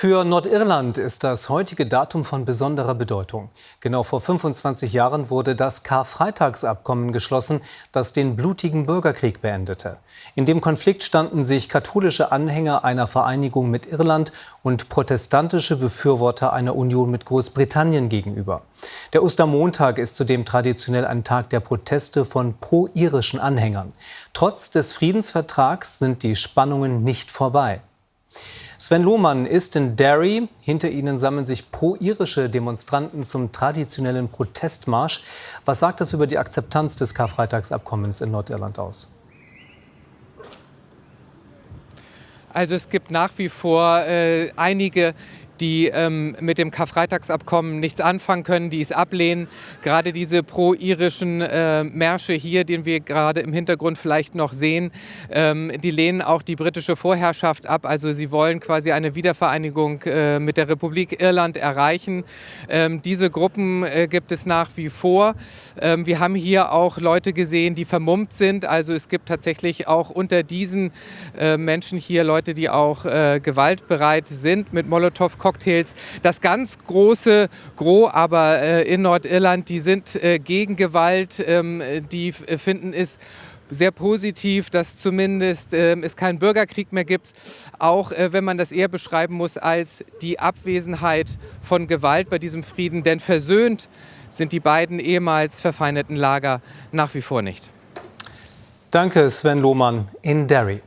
Für Nordirland ist das heutige Datum von besonderer Bedeutung. Genau vor 25 Jahren wurde das Karfreitagsabkommen geschlossen, das den blutigen Bürgerkrieg beendete. In dem Konflikt standen sich katholische Anhänger einer Vereinigung mit Irland und protestantische Befürworter einer Union mit Großbritannien gegenüber. Der Ostermontag ist zudem traditionell ein Tag der Proteste von pro-irischen Anhängern. Trotz des Friedensvertrags sind die Spannungen nicht vorbei. Sven Lohmann ist in Derry. Hinter ihnen sammeln sich pro-irische Demonstranten zum traditionellen Protestmarsch. Was sagt das über die Akzeptanz des Karfreitagsabkommens in Nordirland aus? Also es gibt nach wie vor äh, einige, die ähm, mit dem Karfreitagsabkommen nichts anfangen können, die es ablehnen. Gerade diese pro-irischen äh, Märsche hier, den wir gerade im Hintergrund vielleicht noch sehen, ähm, die lehnen auch die britische Vorherrschaft ab. Also sie wollen quasi eine Wiedervereinigung äh, mit der Republik Irland erreichen. Ähm, diese Gruppen äh, gibt es nach wie vor. Ähm, wir haben hier auch Leute gesehen, die vermummt sind. Also es gibt tatsächlich auch unter diesen äh, Menschen hier Leute, die auch äh, gewaltbereit sind mit Molotow-Cocktails Cocktails. Das ganz große Gros aber äh, in Nordirland, die sind äh, gegen Gewalt, ähm, die finden es sehr positiv, dass zumindest äh, es keinen Bürgerkrieg mehr gibt, auch äh, wenn man das eher beschreiben muss als die Abwesenheit von Gewalt bei diesem Frieden, denn versöhnt sind die beiden ehemals verfeindeten Lager nach wie vor nicht. Danke, Sven Lohmann in Derry.